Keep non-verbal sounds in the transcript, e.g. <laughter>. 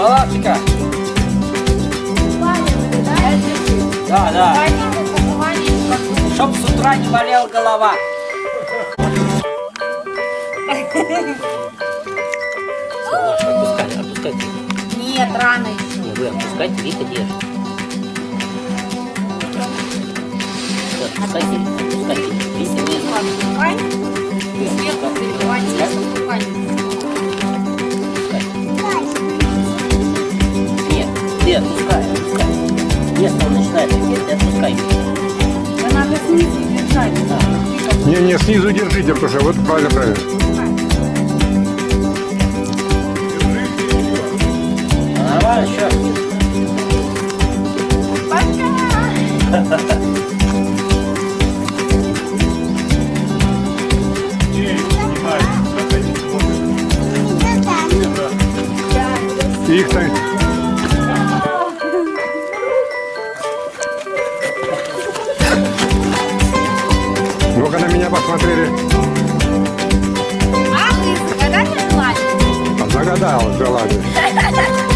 Малашика. Да, да. Чтоб с утра не болела голова. Маша, отпускай, отпускай. Нет, рано еще. Не, вы отпускайте, Вика держит. Отпускайте, отпускайте. Вика держит. Сверху прибивать, отпускай. Нет, ты отпускай, отпускай. Если он начинает ты отпускай. Да надо снизу держать. Не, не, снизу держите, потому что вот правильно, правильно. Нормально, еще. Пока. Их-то... Ну-ка меня посмотрели. А вы загадали желание? Загадал желание. <laughs>